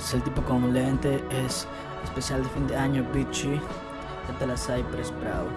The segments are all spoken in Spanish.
Es el tipo con lente, es especial de fin de año, bitchy. De Cypress Bravo.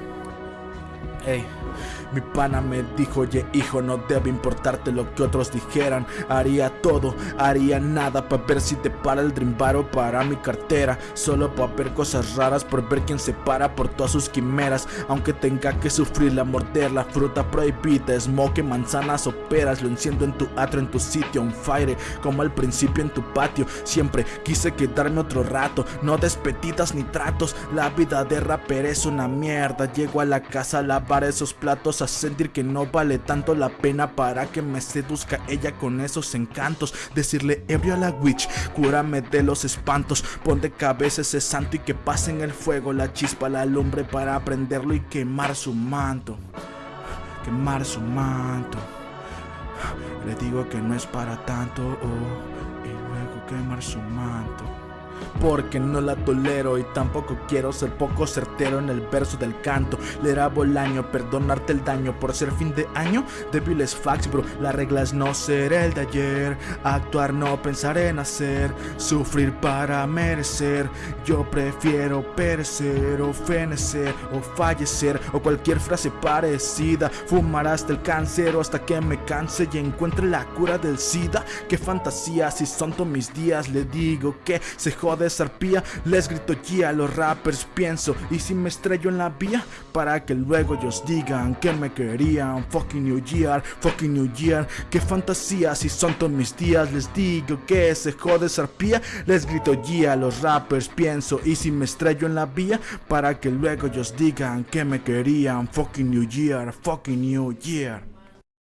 Mi pana me dijo, oye hijo, no debe importarte lo que otros dijeran. Haría todo, haría nada para ver si te para el Dream o para mi cartera. Solo para ver cosas raras, por ver quién se para por todas sus quimeras. Aunque tenga que sufrirla, morder la fruta prohibida Smoke, manzanas o peras, lo enciendo en tu atro, en tu sitio Un fire, como al principio en tu patio. Siempre quise quedarme otro rato, no despedidas ni tratos. La vida de rapper es una mierda, llego a la casa a la esos platos a sentir que no vale tanto la pena para que me seduzca ella con esos encantos. Decirle ebrio a la witch cúrame de los espantos pon de cabeza ese santo y que pase en el fuego la chispa la lumbre para prenderlo y quemar su manto quemar su manto. Le digo que no es para tanto oh, y luego quemar su manto porque no la tolero y tampoco quiero ser poco certero en el verso del canto. Leer a Bolaño, perdonarte el daño por ser fin de año. Débiles facts, bro, la regla es no ser el de ayer. Actuar, no pensar en hacer. Sufrir para merecer. Yo prefiero perecer o fenecer o fallecer o cualquier frase parecida. Fumar hasta el cáncer o hasta que me canse y encuentre la cura del SIDA. Qué fantasía, si son todos mis días, le digo que se jode Les grito ya a los rappers pienso Y si me estrello en la vía Para que luego ellos digan que me querían. Fucking New Year, fucking New Year Qué fantasía si son todos mis días. Les digo que se jode zarpía Les grito ya a los rappers pienso Y si me estrello en la vía Para que luego ellos digan que me querían. Fucking New Year, fucking New Year